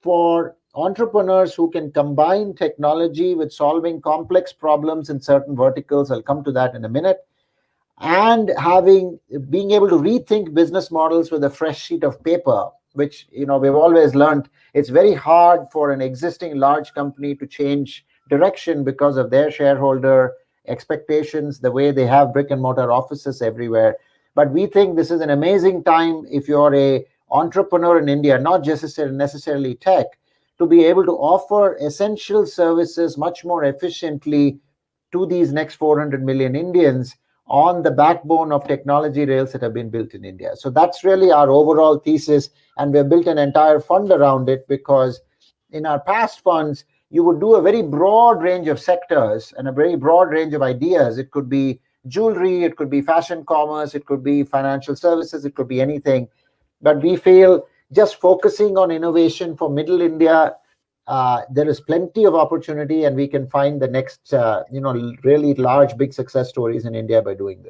for entrepreneurs who can combine technology with solving complex problems in certain verticals. I'll come to that in a minute. And having being able to rethink business models with a fresh sheet of paper, which you know we've always learned it's very hard for an existing large company to change direction because of their shareholder expectations, the way they have brick and mortar offices everywhere. But we think this is an amazing time if you're a entrepreneur in India, not just necessarily tech, to be able to offer essential services much more efficiently to these next 400 million Indians on the backbone of technology rails that have been built in India. So that's really our overall thesis, and we've built an entire fund around it because in our past funds, you would do a very broad range of sectors and a very broad range of ideas. It could be jewelry, it could be fashion commerce, it could be financial services, it could be anything. But we feel just focusing on innovation for middle India, uh, there is plenty of opportunity and we can find the next, uh, you know, really large, big success stories in India by doing this.